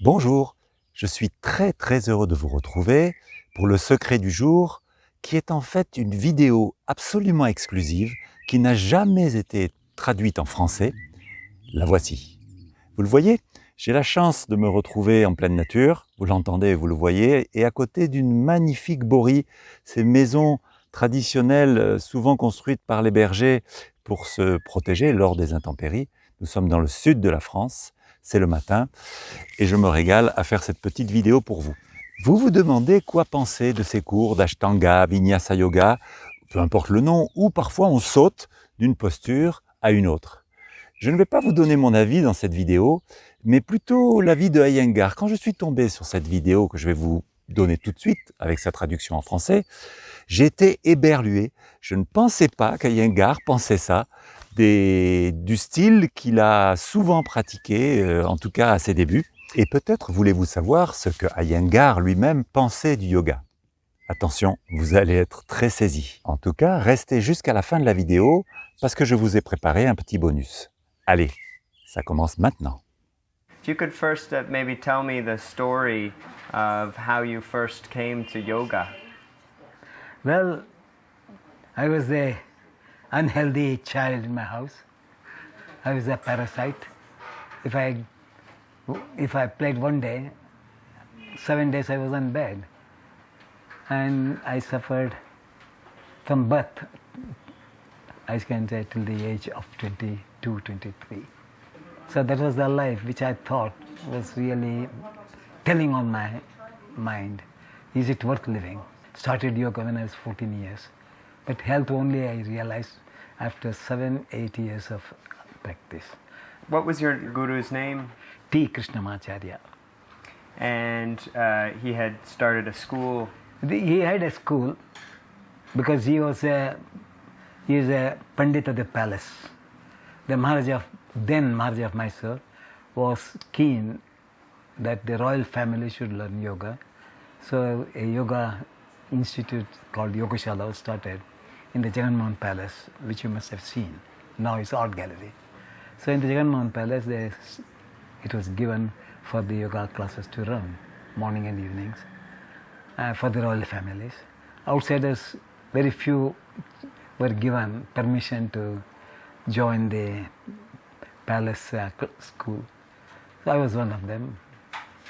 Bonjour, je suis très très heureux de vous retrouver pour le secret du jour qui est en fait une vidéo absolument exclusive qui n'a jamais été traduite en français. La voici. Vous le voyez J'ai la chance de me retrouver en pleine nature, vous l'entendez, vous le voyez, et à côté d'une magnifique borie, ces maisons traditionnelles euh, souvent construites par les bergers pour se protéger lors des intempéries. Nous sommes dans le sud de la France, c'est le matin, et je me régale à faire cette petite vidéo pour vous. Vous vous demandez quoi penser de ces cours d'Ashtanga, Vinyasa Yoga, peu importe le nom, ou parfois on saute d'une posture à une autre. Je ne vais pas vous donner mon avis dans cette vidéo, mais plutôt l'avis de Iyengar. Quand je suis tombé sur cette vidéo que je vais vous donner tout de suite avec sa traduction en français, j'ai été éberlué. Je ne pensais pas qu'Iyengar pensait ça, du style qu'il a souvent pratiqué, euh, en tout cas à ses débuts. Et peut-être voulez-vous savoir ce que Iyengar lui-même pensait du yoga. Attention, vous allez être très saisi. En tout cas, restez jusqu'à la fin de la vidéo parce que je vous ai préparé un petit bonus. Allez, ça commence maintenant. If you could first uh, maybe tell me the story of how you first came to yoga. Well, I was a unhealthy child in my house. I was a parasite. If I if I played one day, seven days I was in bed, and I suffered from birth. I can say till the age of 22, 23. So that was the life which I thought was really telling on my mind. Is it worth living? Started yoga when I was 14 years. But health only I realized after seven, eight years of practice. What was your guru's name? T. Krishnamacharya. And uh, he had started a school. The- He had a school because he was a he is a pandit of the palace. The Maharaja of then Maharaja of Mysore was keen that the royal family should learn yoga. So a yoga institute called Yogashala was started in the Jagan Mohan Palace, which you must have seen. Now it's art gallery. So in the Jagan Mohan Palace, it was given for the yoga classes to run morning and evenings uh, for the royal families. Outsiders, very few were given permission to join the palace uh, school. So I was one of them,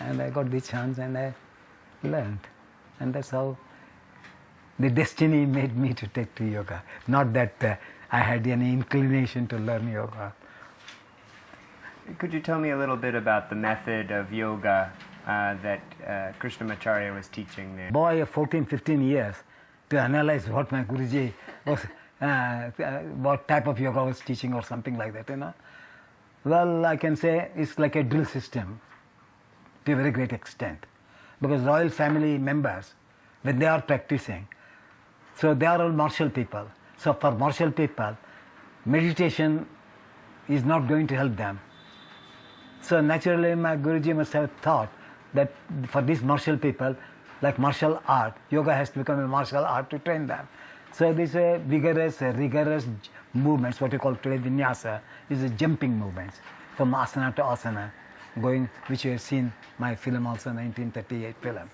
and I got the chance and I learned, and that's how the destiny made me to take to yoga. Not that uh, I had any inclination to learn yoga. Could you tell me a little bit about the method of yoga uh, that uh, Krishnamacharya was teaching there? boy of 14, 15 years to analyze what my Guruji was, uh, uh, what type of yoga was teaching or something like that, you know. Well, I can say it's like a drill system to a very great extent because royal family members, when they are practicing, so they are all martial people. So for martial people, meditation is not going to help them. So naturally, my Guruji must have thought that for these martial people, like martial art, yoga has to become a martial art to train them. So these uh, vigorous, uh, rigorous movements, what you call today vinyasa, is a jumping movements from asana to asana, going, which you have seen my film also, 1938 film.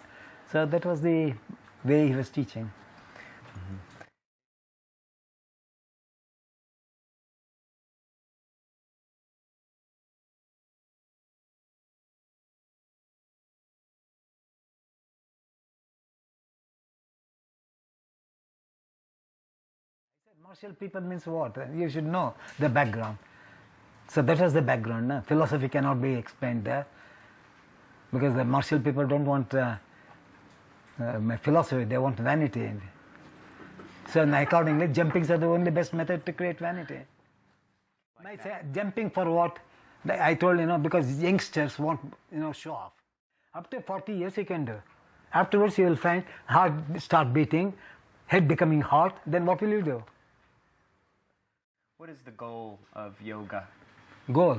So that was the way he was teaching. Martial people means what? You should know the background. So that is the background. No? Philosophy cannot be explained there because the martial people don't want uh, uh, philosophy, they want vanity. So accordingly, jumpings are the only best method to create vanity. I say jumping for what? I told you know because youngsters want you know show off. Up to 40 years you can do. Afterwards you will find heart start beating, head becoming hot. Then what will you do? What is the goal of yoga? goal?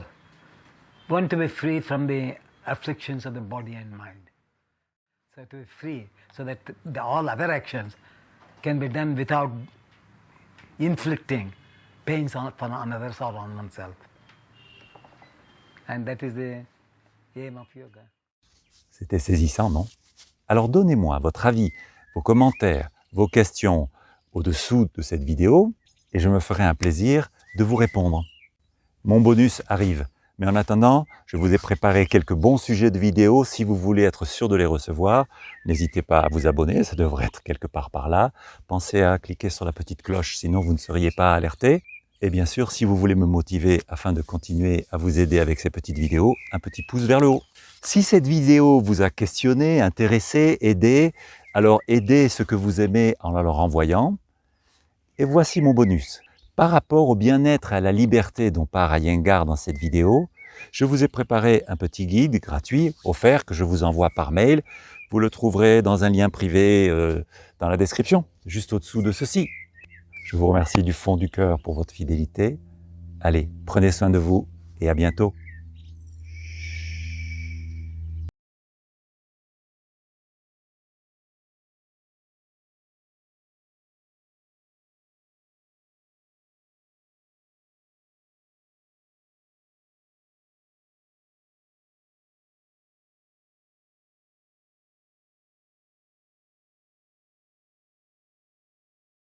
Want to be free from the afflictions of the body and mind. So to be free so that the, all other actions can be done without inflicting pains on, on others or on oneself. And that is the aim of yoga. C'était saisissant, non? Alors donnez-moi votre avis, vos commentaires, vos questions au-dessous de cette vidéo et je me ferai un plaisir de vous répondre. Mon bonus arrive, mais en attendant, je vous ai préparé quelques bons sujets de vidéos. Si vous voulez être sûr de les recevoir, n'hésitez pas à vous abonner, ça devrait être quelque part par là. Pensez à cliquer sur la petite cloche, sinon vous ne seriez pas alerté. Et bien sûr, si vous voulez me motiver afin de continuer à vous aider avec ces petites vidéos, un petit pouce vers le haut. Si cette vidéo vous a questionné, intéressé, aidé, alors aidez ce que vous aimez en la leur envoyant. Et voici mon bonus. Par rapport au bien-être et à la liberté dont parle Iyengar dans cette vidéo, je vous ai préparé un petit guide gratuit, offert, que je vous envoie par mail. Vous le trouverez dans un lien privé euh, dans la description, juste au-dessous de ceci. Je vous remercie du fond du cœur pour votre fidélité. Allez, prenez soin de vous et à bientôt.